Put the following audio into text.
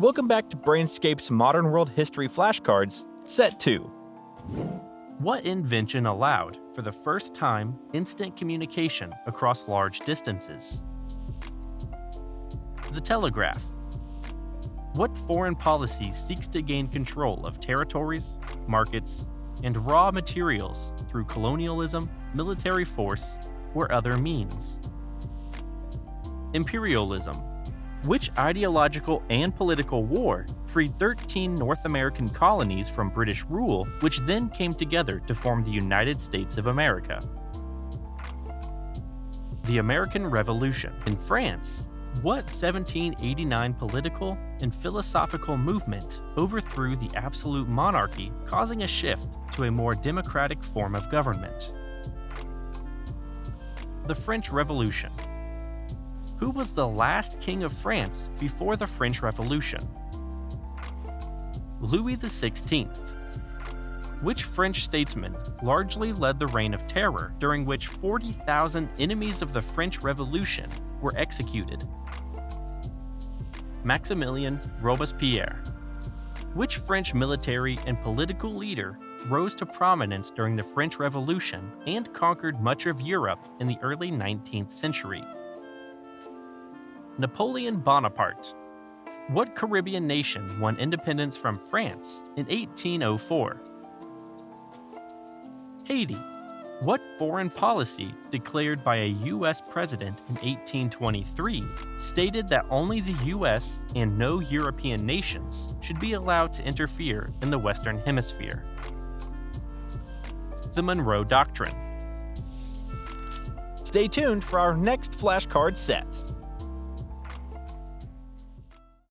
Welcome back to Brainscape's Modern World History Flashcards, Set 2. What invention allowed, for the first time, instant communication across large distances? The telegraph. What foreign policy seeks to gain control of territories, markets, and raw materials through colonialism, military force, or other means? Imperialism which ideological and political war freed 13 North American colonies from British rule, which then came together to form the United States of America? The American Revolution. In France, what 1789 political and philosophical movement overthrew the absolute monarchy, causing a shift to a more democratic form of government? The French Revolution who was the last king of France before the French Revolution? Louis XVI. Which French statesman largely led the Reign of Terror, during which 40,000 enemies of the French Revolution were executed? Maximilien Robespierre. Which French military and political leader rose to prominence during the French Revolution and conquered much of Europe in the early 19th century? Napoleon Bonaparte. What Caribbean nation won independence from France in 1804? Haiti. What foreign policy declared by a U.S. president in 1823 stated that only the U.S. and no European nations should be allowed to interfere in the Western Hemisphere? The Monroe Doctrine. Stay tuned for our next flashcard set.